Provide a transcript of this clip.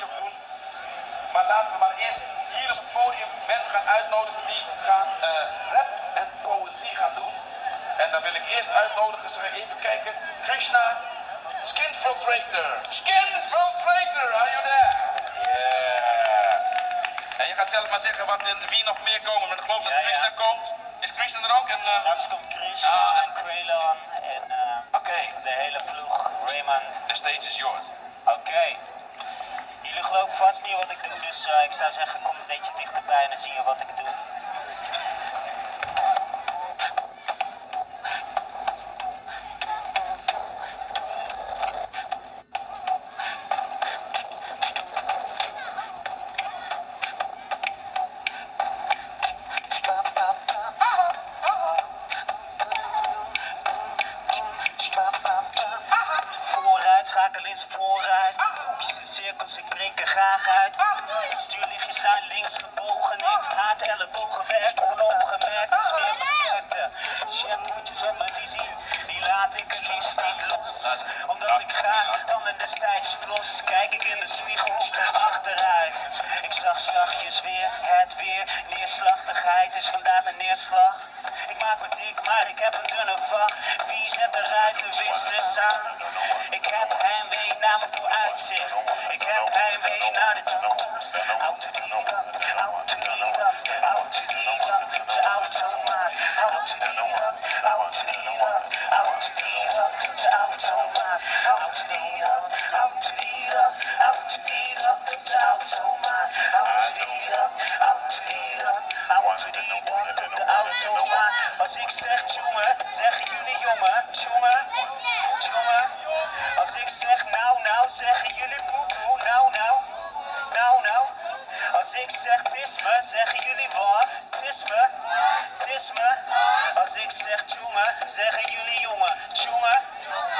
doen. Maar laten we maar eerst hier op het podium mensen gaan uitnodigen die gaan eh, rap en poëzie gaan doen. En dan wil ik eerst uitnodigen, zeg even kijken, Krishna, Skin Filtrator. Skin Filtrator, are you there? Yeah. En je gaat zelf maar zeggen wat, wie nog meer komen, maar ik geloof dat ja. Krishna komt. Is Krishna er ook? En, eh, Straks komt Chris Ah. en Quaylon en eh, Oké, de hele ploeg. Raymond. the stage is yours. Oké. Vast niet wat ik doe, dus eh, ik zou zeggen kom een beetje dichterbij en dan zie je wat ik doe. Ik breek er graag uit. Het stuurlichtjes naar links gebogen. Ik haat ellebogenwerk, onooggemerkt is meer mijn sterkte. Shampooetjes op mijn vizier, die laat ik het liefst niet los. Omdat ik graag dan en destijds vlos. Kijk ik in de spiegel, Als ik zeg jongen, zeggen jullie jongen, jongen. zegt jongen, zeggen jullie jongen. Jongen.